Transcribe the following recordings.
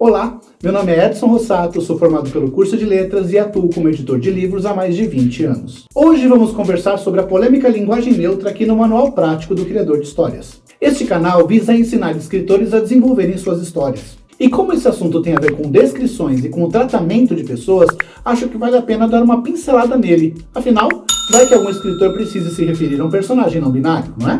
Olá, meu nome é Edson Rossato, sou formado pelo curso de Letras e atuo como editor de livros há mais de 20 anos. Hoje vamos conversar sobre a polêmica linguagem neutra aqui no Manual Prático do Criador de Histórias. Este canal visa ensinar escritores a desenvolverem suas histórias. E como esse assunto tem a ver com descrições e com o tratamento de pessoas, acho que vale a pena dar uma pincelada nele. Afinal, vai que algum escritor precise se referir a um personagem não binário, não é?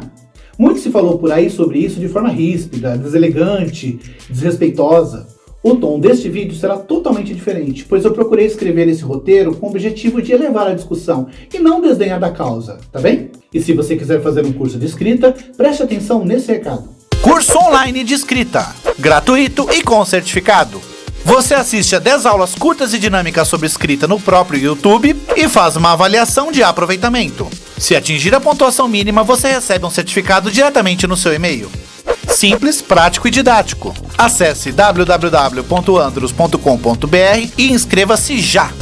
Muito se falou por aí sobre isso de forma ríspida, deselegante, desrespeitosa. O tom deste vídeo será totalmente diferente, pois eu procurei escrever esse roteiro com o objetivo de elevar a discussão e não desdenhar da causa, tá bem? E se você quiser fazer um curso de escrita, preste atenção nesse recado. Curso online de escrita, gratuito e com certificado. Você assiste a 10 aulas curtas e dinâmicas sobre escrita no próprio YouTube e faz uma avaliação de aproveitamento. Se atingir a pontuação mínima, você recebe um certificado diretamente no seu e-mail. Simples, prático e didático. Acesse www.andros.com.br e inscreva-se já!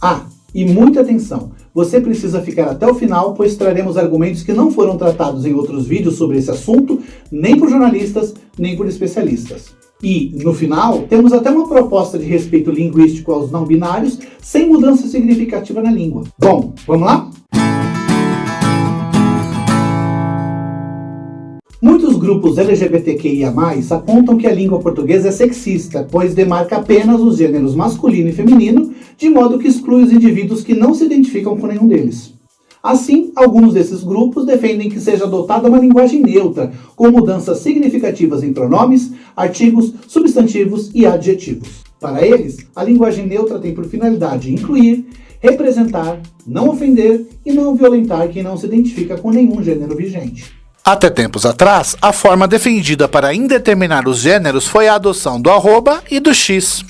Ah, e muita atenção! Você precisa ficar até o final, pois traremos argumentos que não foram tratados em outros vídeos sobre esse assunto, nem por jornalistas, nem por especialistas. E, no final, temos até uma proposta de respeito linguístico aos não binários, sem mudança significativa na língua. Bom, vamos lá? Muitos grupos LGBTQIA+, apontam que a língua portuguesa é sexista, pois demarca apenas os gêneros masculino e feminino, de modo que exclui os indivíduos que não se identificam com nenhum deles. Assim, alguns desses grupos defendem que seja adotada uma linguagem neutra, com mudanças significativas em pronomes, artigos, substantivos e adjetivos. Para eles, a linguagem neutra tem por finalidade incluir, representar, não ofender e não violentar quem não se identifica com nenhum gênero vigente. Até tempos atrás, a forma defendida para indeterminar os gêneros foi a adoção do arroba e do x.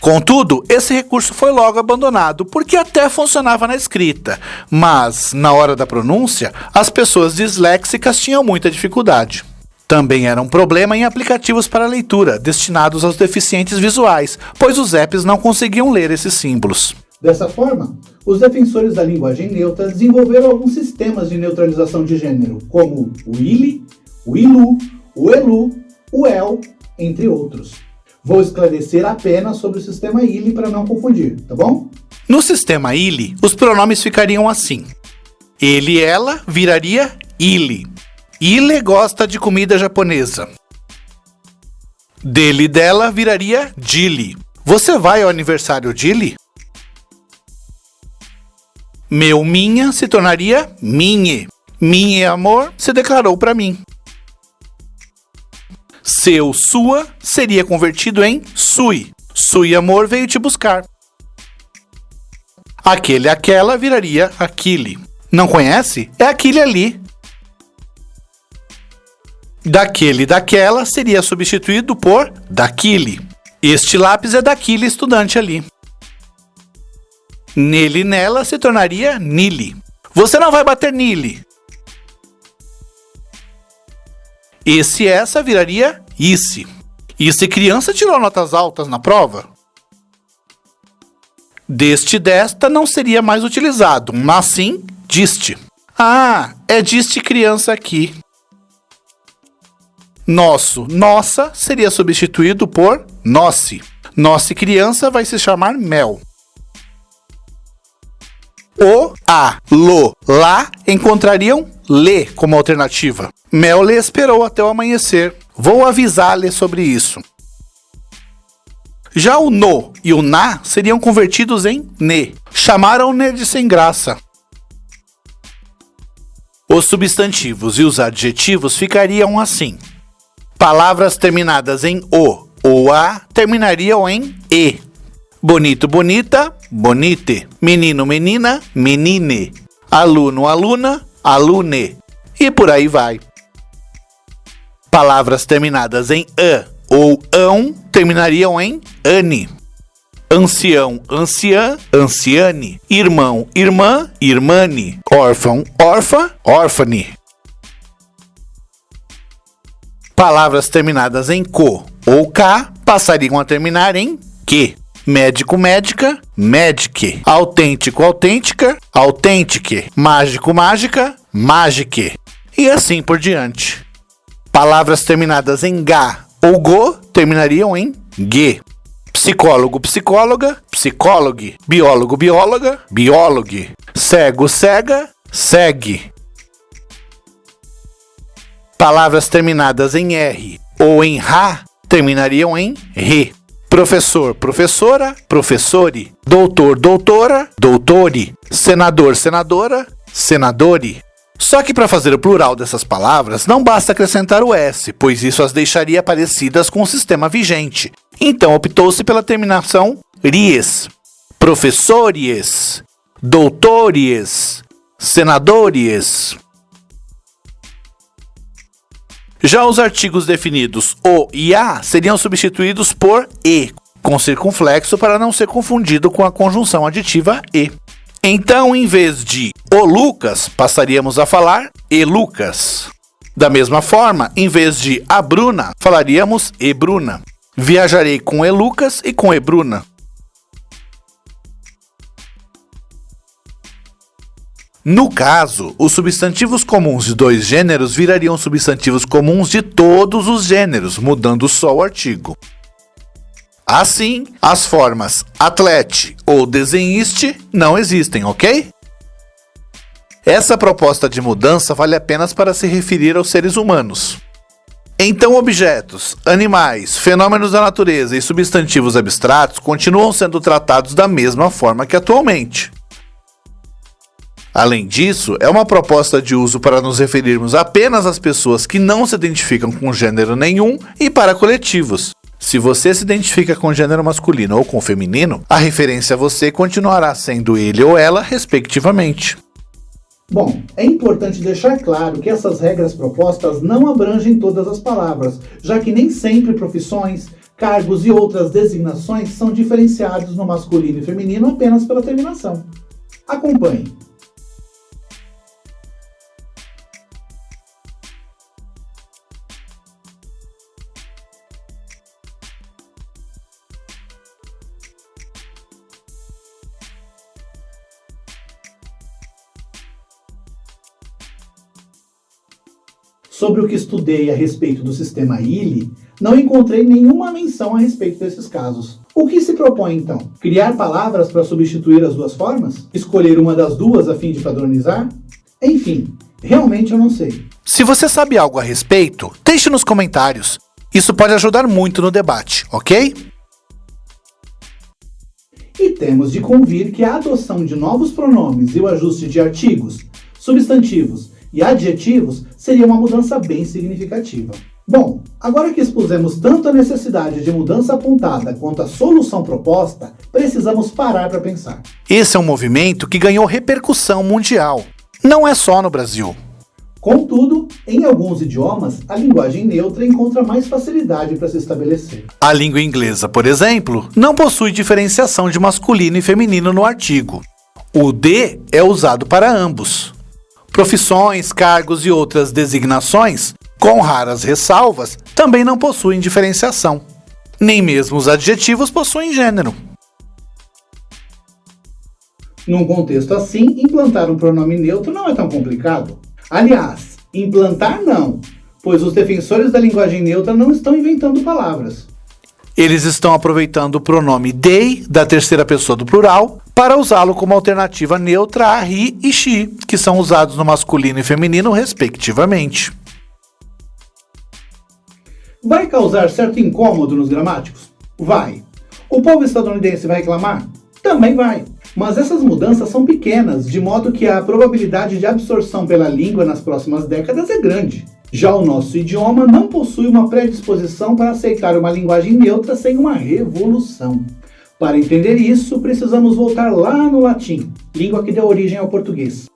Contudo, esse recurso foi logo abandonado, porque até funcionava na escrita, mas, na hora da pronúncia, as pessoas disléxicas tinham muita dificuldade. Também era um problema em aplicativos para leitura, destinados aos deficientes visuais, pois os apps não conseguiam ler esses símbolos. Dessa forma, os defensores da linguagem neutra desenvolveram alguns sistemas de neutralização de gênero, como o ILI, o ILU, o ELU, o EL, entre outros. Vou esclarecer apenas sobre o sistema ILE para não confundir, tá bom? No sistema ILE, os pronomes ficariam assim. Ele ela viraria ILE. Ile gosta de comida japonesa. Dele dela viraria Dili. Você vai ao aniversário Dili? Meu minha se tornaria minhe. Minha amor se declarou para mim. Seu sua seria convertido em sui. Sui amor veio te buscar. Aquele aquela viraria aquele. Não conhece? É aquele ali. Daquele daquela seria substituído por daquele. Este lápis é daquele estudante ali. Nele nela se tornaria nile. Você não vai bater nile. Esse essa viraria isse. E se criança tirou notas altas na prova? Deste desta não seria mais utilizado, mas sim diste. Ah, é diste criança aqui. Nosso, nossa seria substituído por nosse. Nossa criança vai se chamar Mel. O, a, lo, lá encontrariam lê como alternativa. Mel lhe esperou até o amanhecer. Vou avisar-lhe sobre isso. Já o no e o na seriam convertidos em ne. Chamaram-ne de sem graça. Os substantivos e os adjetivos ficariam assim. Palavras terminadas em o ou a terminariam em e. Bonito, bonita, bonite. Menino, menina, menine. Aluno, aluna, alune. E por aí vai. Palavras terminadas em a ou ão terminariam em ane. Ancião, anciã, anciane. Irmão, irmã, irmane. Órfão, órfã, órfane. Palavras terminadas em co ou k passariam a terminar em que médico, médica, médique, autêntico, autêntica, autêntique, mágico, mágica, mágique, e assim por diante. Palavras terminadas em ga ou go terminariam em g. Psicólogo, psicóloga, psicólogo, biólogo, bióloga, biólogo, cego, cega, segue. Palavras terminadas em R ou em RA terminariam em RE. Professor, professora, professore. Doutor, doutora, doutore. Senador, senadora, senadore. Só que para fazer o plural dessas palavras, não basta acrescentar o S, pois isso as deixaria parecidas com o sistema vigente. Então optou-se pela terminação ries. Professores, doutores, senadores. Já os artigos definidos o e a seriam substituídos por e, com circunflexo para não ser confundido com a conjunção aditiva e. Então, em vez de o Lucas, passaríamos a falar e Lucas. Da mesma forma, em vez de a Bruna, falaríamos e Bruna. Viajarei com e Lucas e com e Bruna. No caso, os substantivos comuns de dois gêneros virariam substantivos comuns de todos os gêneros, mudando só o artigo. Assim, as formas atlete ou desenhiste não existem, ok? Essa proposta de mudança vale apenas para se referir aos seres humanos. Então, objetos, animais, fenômenos da natureza e substantivos abstratos continuam sendo tratados da mesma forma que atualmente. Além disso, é uma proposta de uso para nos referirmos apenas às pessoas que não se identificam com gênero nenhum e para coletivos. Se você se identifica com gênero masculino ou com feminino, a referência a você continuará sendo ele ou ela, respectivamente. Bom, é importante deixar claro que essas regras propostas não abrangem todas as palavras, já que nem sempre profissões, cargos e outras designações são diferenciados no masculino e feminino apenas pela terminação. Acompanhe. Sobre o que estudei a respeito do sistema ILE, não encontrei nenhuma menção a respeito desses casos. O que se propõe então? Criar palavras para substituir as duas formas? Escolher uma das duas a fim de padronizar? Enfim, realmente eu não sei. Se você sabe algo a respeito, deixe nos comentários. Isso pode ajudar muito no debate, ok? E temos de convir que a adoção de novos pronomes e o ajuste de artigos, substantivos e adjetivos seria uma mudança bem significativa. Bom, agora que expusemos tanto a necessidade de mudança apontada quanto a solução proposta, precisamos parar para pensar. Esse é um movimento que ganhou repercussão mundial. Não é só no Brasil. Contudo, em alguns idiomas, a linguagem neutra encontra mais facilidade para se estabelecer. A língua inglesa, por exemplo, não possui diferenciação de masculino e feminino no artigo. O de é usado para ambos. Profissões, cargos e outras designações, com raras ressalvas, também não possuem diferenciação. Nem mesmo os adjetivos possuem gênero. Num contexto assim, implantar um pronome neutro não é tão complicado. Aliás, implantar não, pois os defensores da linguagem neutra não estão inventando palavras. Eles estão aproveitando o pronome they, da terceira pessoa do plural, para usá-lo como alternativa neutra a he e she, que são usados no masculino e feminino, respectivamente. Vai causar certo incômodo nos gramáticos? Vai. O povo estadunidense vai reclamar? Também vai. Mas essas mudanças são pequenas, de modo que a probabilidade de absorção pela língua nas próximas décadas é grande. Já o nosso idioma não possui uma predisposição para aceitar uma linguagem neutra sem uma revolução. Para entender isso, precisamos voltar lá no latim, língua que deu origem ao português.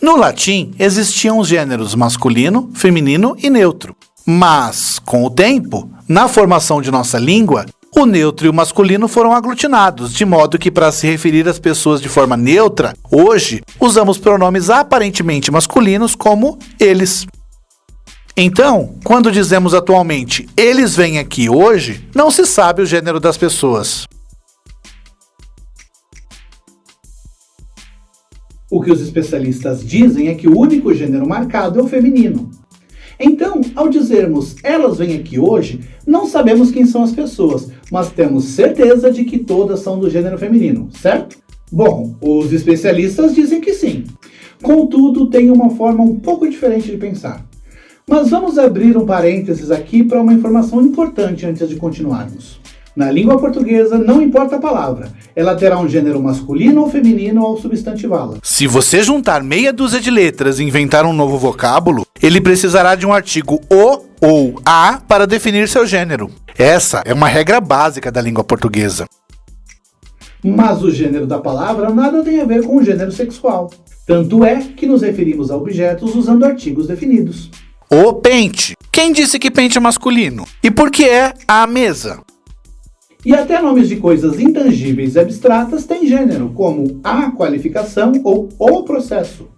No latim, existiam os gêneros masculino, feminino e neutro. Mas, com o tempo, na formação de nossa língua, o neutro e o masculino foram aglutinados, de modo que, para se referir às pessoas de forma neutra, hoje usamos pronomes aparentemente masculinos como eles. Então, quando dizemos atualmente eles vêm aqui hoje, não se sabe o gênero das pessoas. O que os especialistas dizem é que o único gênero marcado é o feminino. Então, ao dizermos elas vêm aqui hoje, não sabemos quem são as pessoas, mas temos certeza de que todas são do gênero feminino, certo? Bom, os especialistas dizem que sim. Contudo, tem uma forma um pouco diferente de pensar. Mas vamos abrir um parênteses aqui para uma informação importante antes de continuarmos. Na língua portuguesa, não importa a palavra, ela terá um gênero masculino ou feminino ao substantivá-la. Se você juntar meia dúzia de letras e inventar um novo vocábulo, ele precisará de um artigo o ou a para definir seu gênero. Essa é uma regra básica da língua portuguesa. Mas o gênero da palavra nada tem a ver com o gênero sexual. Tanto é que nos referimos a objetos usando artigos definidos. O pente. Quem disse que pente é masculino? E por que é a mesa? E até nomes de coisas intangíveis e abstratas têm gênero, como a qualificação ou o processo.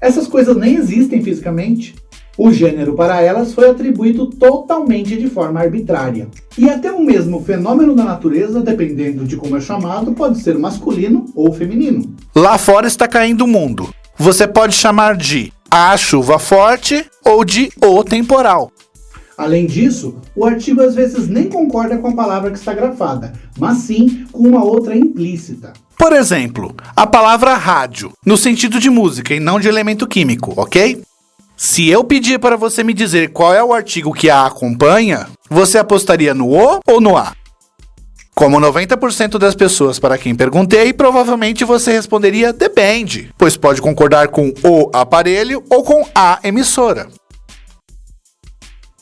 Essas coisas nem existem fisicamente. O gênero para elas foi atribuído totalmente de forma arbitrária. E até o mesmo fenômeno da natureza, dependendo de como é chamado, pode ser masculino ou feminino. Lá fora está caindo o mundo. Você pode chamar de a chuva forte ou de o temporal. Além disso, o artigo às vezes nem concorda com a palavra que está grafada, mas sim com uma outra implícita. Por exemplo, a palavra rádio, no sentido de música e não de elemento químico, ok? Se eu pedir para você me dizer qual é o artigo que a acompanha, você apostaria no O ou no A? Como 90% das pessoas para quem perguntei, provavelmente você responderia depende, pois pode concordar com o aparelho ou com a emissora.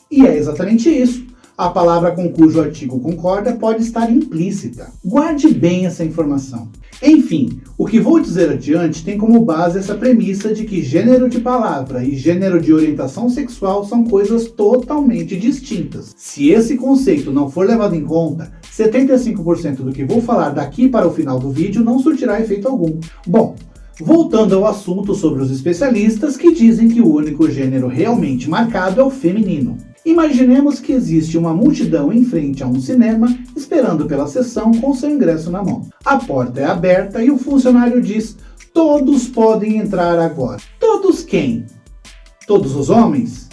E é exatamente isso. A palavra com cujo artigo concorda pode estar implícita. Guarde bem essa informação. Enfim, o que vou dizer adiante tem como base essa premissa de que gênero de palavra e gênero de orientação sexual são coisas totalmente distintas. Se esse conceito não for levado em conta, 75% do que vou falar daqui para o final do vídeo não surtirá efeito algum. Bom, Voltando ao assunto sobre os especialistas que dizem que o único gênero realmente marcado é o feminino. Imaginemos que existe uma multidão em frente a um cinema esperando pela sessão com seu ingresso na mão. A porta é aberta e o funcionário diz: Todos podem entrar agora. Todos quem? Todos os homens?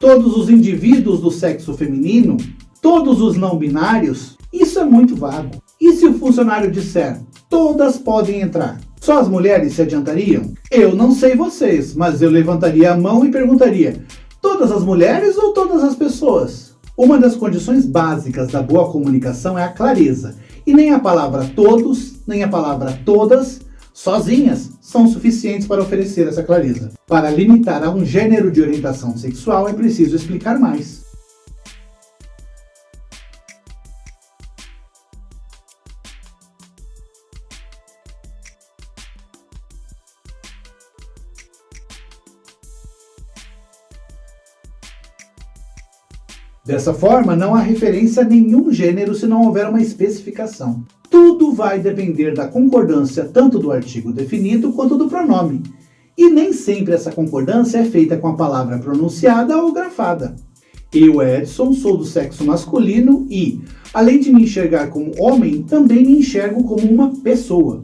Todos os indivíduos do sexo feminino? Todos os não binários? Isso é muito vago. E se o funcionário disser: Todas podem entrar? Só as mulheres se adiantariam? Eu não sei vocês, mas eu levantaria a mão e perguntaria: Todas as mulheres ou todas as pessoas? Uma das condições básicas da boa comunicação é a clareza, e nem a palavra todos, nem a palavra todas, sozinhas, são suficientes para oferecer essa clareza. Para limitar a um gênero de orientação sexual é preciso explicar mais. Dessa forma, não há referência a nenhum gênero se não houver uma especificação. Tudo vai depender da concordância tanto do artigo definido quanto do pronome. E nem sempre essa concordância é feita com a palavra pronunciada ou grafada. Eu, Edson, sou do sexo masculino e, além de me enxergar como homem, também me enxergo como uma pessoa.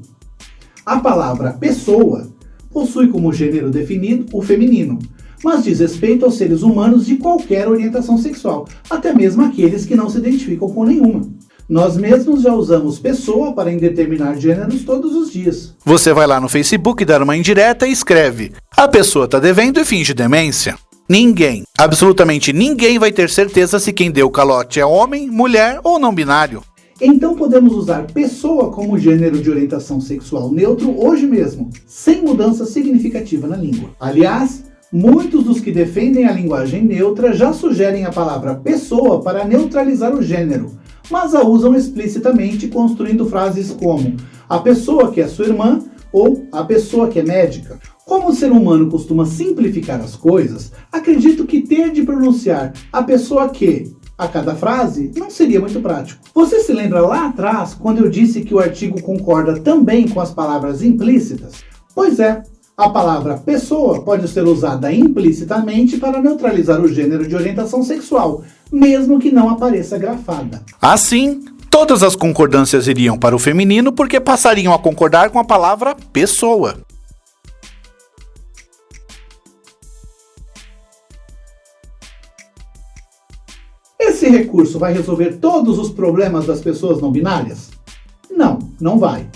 A palavra pessoa possui como gênero definido o feminino, mas diz respeito aos seres humanos de qualquer orientação sexual, até mesmo aqueles que não se identificam com nenhuma. Nós mesmos já usamos pessoa para indeterminar gêneros todos os dias. Você vai lá no Facebook dar uma indireta e escreve: A pessoa está devendo e finge demência. Ninguém, absolutamente ninguém vai ter certeza se quem deu calote é homem, mulher ou não binário. Então podemos usar pessoa como gênero de orientação sexual neutro hoje mesmo, sem mudança significativa na língua. Aliás, Muitos dos que defendem a linguagem neutra já sugerem a palavra pessoa para neutralizar o gênero, mas a usam explicitamente construindo frases como a pessoa que é sua irmã ou a pessoa que é médica. Como o ser humano costuma simplificar as coisas, acredito que ter de pronunciar a pessoa que a cada frase não seria muito prático. Você se lembra lá atrás quando eu disse que o artigo concorda também com as palavras implícitas? Pois é, a palavra pessoa pode ser usada implicitamente para neutralizar o gênero de orientação sexual, mesmo que não apareça grafada. Assim, todas as concordâncias iriam para o feminino porque passariam a concordar com a palavra pessoa. Esse recurso vai resolver todos os problemas das pessoas não binárias? Não, não vai.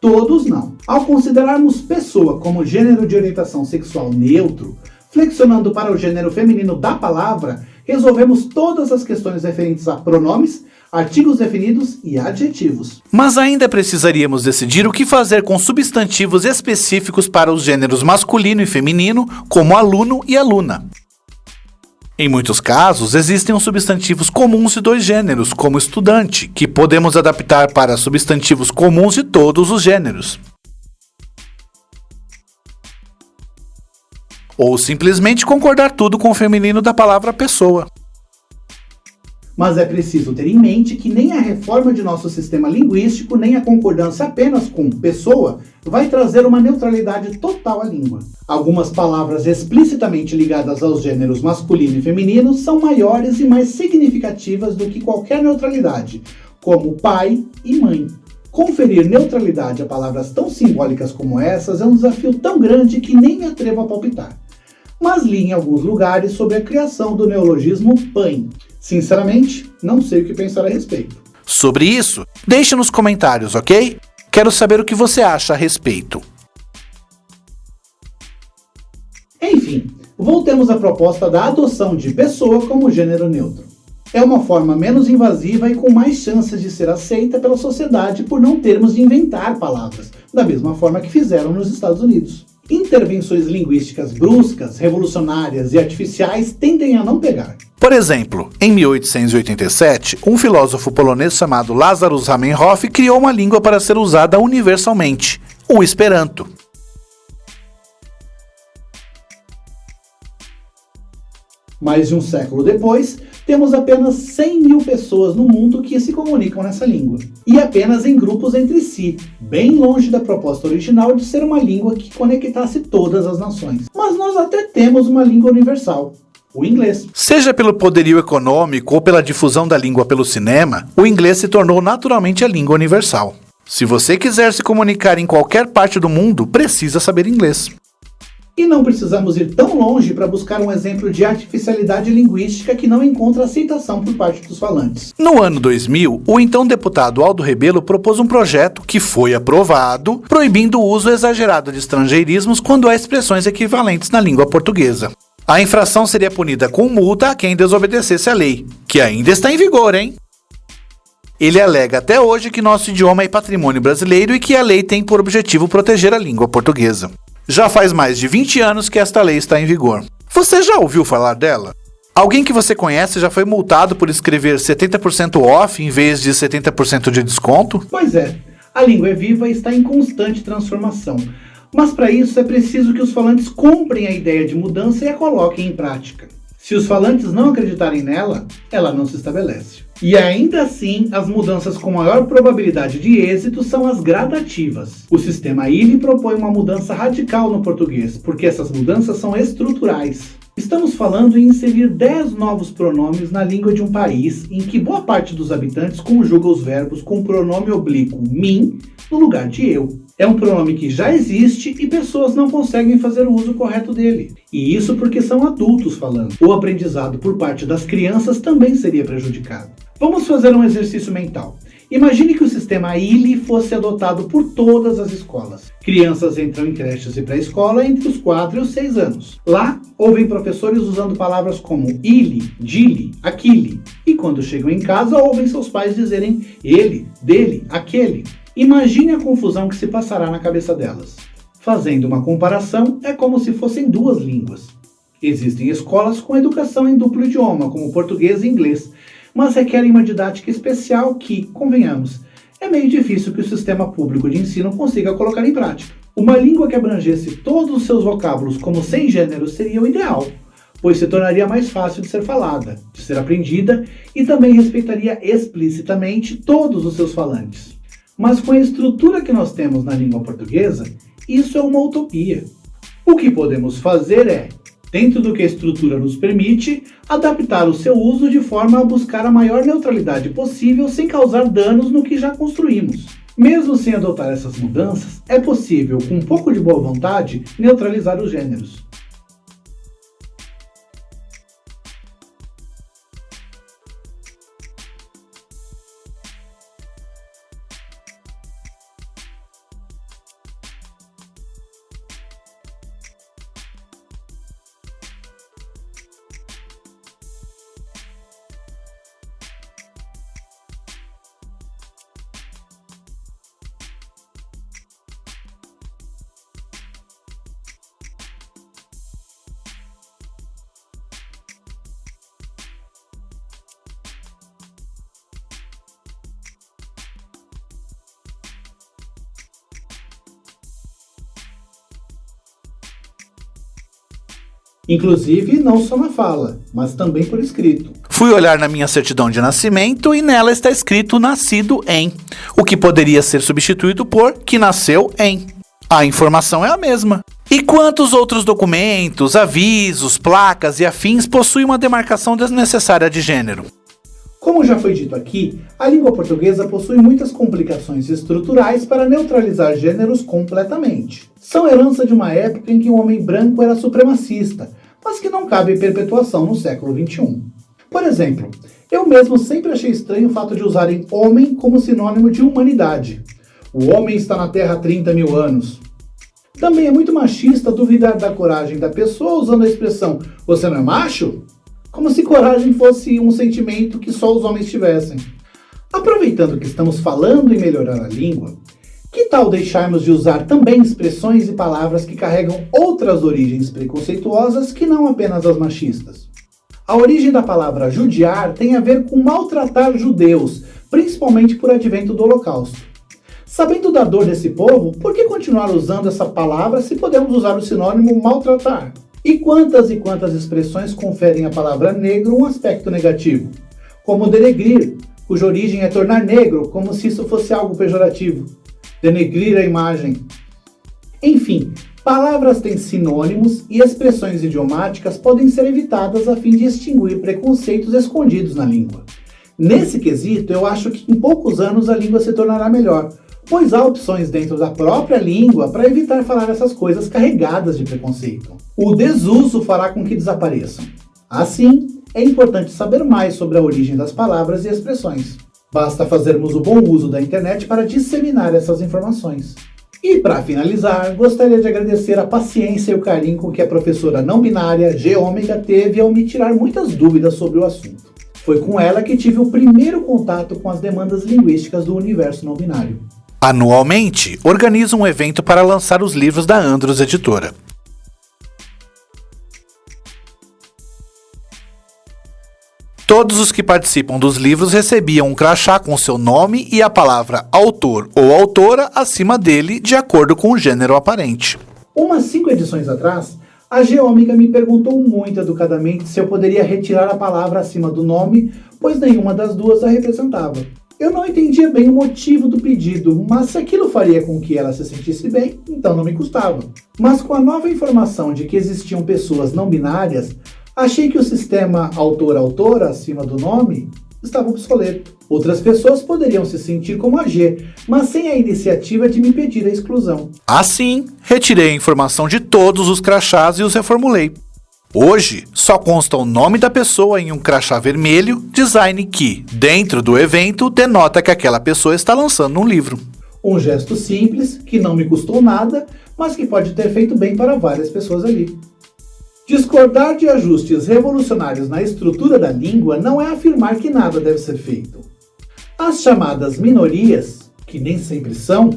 Todos não. Ao considerarmos pessoa como gênero de orientação sexual neutro, flexionando para o gênero feminino da palavra, resolvemos todas as questões referentes a pronomes, artigos definidos e adjetivos. Mas ainda precisaríamos decidir o que fazer com substantivos específicos para os gêneros masculino e feminino, como aluno e aluna. Em muitos casos, existem os substantivos comuns de dois gêneros, como estudante, que podemos adaptar para substantivos comuns de todos os gêneros. Ou simplesmente concordar tudo com o feminino da palavra pessoa. Mas é preciso ter em mente que nem a reforma de nosso sistema linguístico, nem a concordância apenas com pessoa, vai trazer uma neutralidade total à língua. Algumas palavras explicitamente ligadas aos gêneros masculino e feminino são maiores e mais significativas do que qualquer neutralidade, como pai e mãe. Conferir neutralidade a palavras tão simbólicas como essas é um desafio tão grande que nem me atrevo a palpitar. Mas li em alguns lugares sobre a criação do neologismo PAN, Sinceramente, não sei o que pensar a respeito. Sobre isso, deixe nos comentários, ok? Quero saber o que você acha a respeito. Enfim, voltemos à proposta da adoção de pessoa como gênero neutro. É uma forma menos invasiva e com mais chances de ser aceita pela sociedade por não termos de inventar palavras, da mesma forma que fizeram nos Estados Unidos. Intervenções linguísticas bruscas, revolucionárias e artificiais tendem a não pegar. Por exemplo, em 1887, um filósofo polonês chamado Lazarus Zamenhof criou uma língua para ser usada universalmente, o Esperanto. Mais de um século depois, temos apenas 100 mil pessoas no mundo que se comunicam nessa língua. E apenas em grupos entre si, bem longe da proposta original de ser uma língua que conectasse todas as nações. Mas nós até temos uma língua universal, o inglês. Seja pelo poderio econômico ou pela difusão da língua pelo cinema, o inglês se tornou naturalmente a língua universal. Se você quiser se comunicar em qualquer parte do mundo, precisa saber inglês. E não precisamos ir tão longe para buscar um exemplo de artificialidade linguística que não encontra aceitação por parte dos falantes. No ano 2000, o então deputado Aldo Rebelo propôs um projeto que foi aprovado, proibindo o uso exagerado de estrangeirismos quando há expressões equivalentes na língua portuguesa. A infração seria punida com multa a quem desobedecesse a lei, que ainda está em vigor, hein? Ele alega até hoje que nosso idioma é patrimônio brasileiro e que a lei tem por objetivo proteger a língua portuguesa. Já faz mais de 20 anos que esta lei está em vigor. Você já ouviu falar dela? Alguém que você conhece já foi multado por escrever 70% off em vez de 70% de desconto? Pois é, a língua é viva e está em constante transformação. Mas para isso é preciso que os falantes comprem a ideia de mudança e a coloquem em prática. Se os falantes não acreditarem nela, ela não se estabelece. E ainda assim, as mudanças com maior probabilidade de êxito são as gradativas. O sistema ILE propõe uma mudança radical no português, porque essas mudanças são estruturais. Estamos falando em inserir 10 novos pronomes na língua de um país em que boa parte dos habitantes conjuga os verbos com o pronome oblíquo mim no lugar de eu. É um pronome que já existe e pessoas não conseguem fazer o uso correto dele. E isso porque são adultos falando. O aprendizado por parte das crianças também seria prejudicado. Vamos fazer um exercício mental. Imagine que o sistema ILE fosse adotado por todas as escolas. Crianças entram em creches e pré-escola entre os 4 e os 6 anos. Lá, ouvem professores usando palavras como ile, dile, aquile. E quando chegam em casa, ouvem seus pais dizerem ele, dele, aquele. Imagine a confusão que se passará na cabeça delas. Fazendo uma comparação, é como se fossem duas línguas. Existem escolas com educação em duplo idioma, como português e inglês, mas requerem uma didática especial que, convenhamos, é meio difícil que o sistema público de ensino consiga colocar em prática. Uma língua que abrangesse todos os seus vocábulos como sem gênero seria o ideal, pois se tornaria mais fácil de ser falada, de ser aprendida e também respeitaria explicitamente todos os seus falantes. Mas com a estrutura que nós temos na língua portuguesa, isso é uma utopia. O que podemos fazer é dentro do que a estrutura nos permite, adaptar o seu uso de forma a buscar a maior neutralidade possível sem causar danos no que já construímos. Mesmo sem adotar essas mudanças, é possível, com um pouco de boa vontade, neutralizar os gêneros. Inclusive, não só na fala, mas também por escrito. Fui olhar na minha certidão de nascimento e nela está escrito nascido em, o que poderia ser substituído por que nasceu em. A informação é a mesma. E quantos outros documentos, avisos, placas e afins possuem uma demarcação desnecessária de gênero? Como já foi dito aqui, a língua portuguesa possui muitas complicações estruturais para neutralizar gêneros completamente. São herança de uma época em que o homem branco era supremacista, mas que não cabe perpetuação no século XXI. Por exemplo, eu mesmo sempre achei estranho o fato de usarem homem como sinônimo de humanidade. O homem está na Terra há 30 mil anos. Também é muito machista duvidar da coragem da pessoa usando a expressão você não é macho? Como se coragem fosse um sentimento que só os homens tivessem. Aproveitando que estamos falando em melhorar a língua, que tal deixarmos de usar também expressões e palavras que carregam outras origens preconceituosas que não apenas as machistas? A origem da palavra judiar tem a ver com maltratar judeus, principalmente por advento do Holocausto. Sabendo da dor desse povo, por que continuar usando essa palavra se podemos usar o sinônimo maltratar? E quantas e quantas expressões conferem à palavra negro um aspecto negativo? Como denegrir, cuja origem é tornar negro, como se isso fosse algo pejorativo. Denegrir a imagem. Enfim, palavras têm sinônimos e expressões idiomáticas podem ser evitadas a fim de extinguir preconceitos escondidos na língua. Nesse quesito, eu acho que em poucos anos a língua se tornará melhor, pois há opções dentro da própria língua para evitar falar essas coisas carregadas de preconceito. O desuso fará com que desapareçam. Assim, é importante saber mais sobre a origem das palavras e expressões. Basta fazermos o bom uso da internet para disseminar essas informações. E para finalizar, gostaria de agradecer a paciência e o carinho com que a professora não binária G Ômega teve ao me tirar muitas dúvidas sobre o assunto. Foi com ela que tive o primeiro contato com as demandas linguísticas do universo não binário. Anualmente, organiza um evento para lançar os livros da Andros Editora. Todos os que participam dos livros recebiam um crachá com seu nome e a palavra autor ou autora acima dele, de acordo com o gênero aparente. Umas cinco edições atrás, a Geômica me perguntou muito educadamente se eu poderia retirar a palavra acima do nome, pois nenhuma das duas a representava. Eu não entendia bem o motivo do pedido, mas se aquilo faria com que ela se sentisse bem, então não me custava. Mas com a nova informação de que existiam pessoas não binárias, achei que o sistema autor-autora acima do nome estava obsoleto. Outras pessoas poderiam se sentir como a G, mas sem a iniciativa de me pedir a exclusão. Assim, retirei a informação de todos os crachás e os reformulei. Hoje, só consta o nome da pessoa em um crachá vermelho, design que, dentro do evento, denota que aquela pessoa está lançando um livro. Um gesto simples, que não me custou nada, mas que pode ter feito bem para várias pessoas ali. Discordar de ajustes revolucionários na estrutura da língua não é afirmar que nada deve ser feito. As chamadas minorias, que nem sempre são,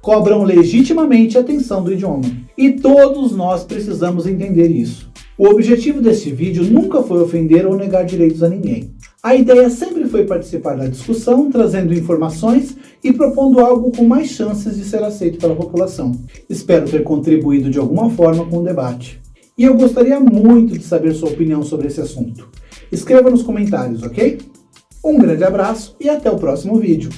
cobram legitimamente a atenção do idioma. E todos nós precisamos entender isso. O objetivo deste vídeo nunca foi ofender ou negar direitos a ninguém. A ideia sempre foi participar da discussão, trazendo informações e propondo algo com mais chances de ser aceito pela população. Espero ter contribuído de alguma forma com o debate. E eu gostaria muito de saber sua opinião sobre esse assunto. Escreva nos comentários, ok? Um grande abraço e até o próximo vídeo.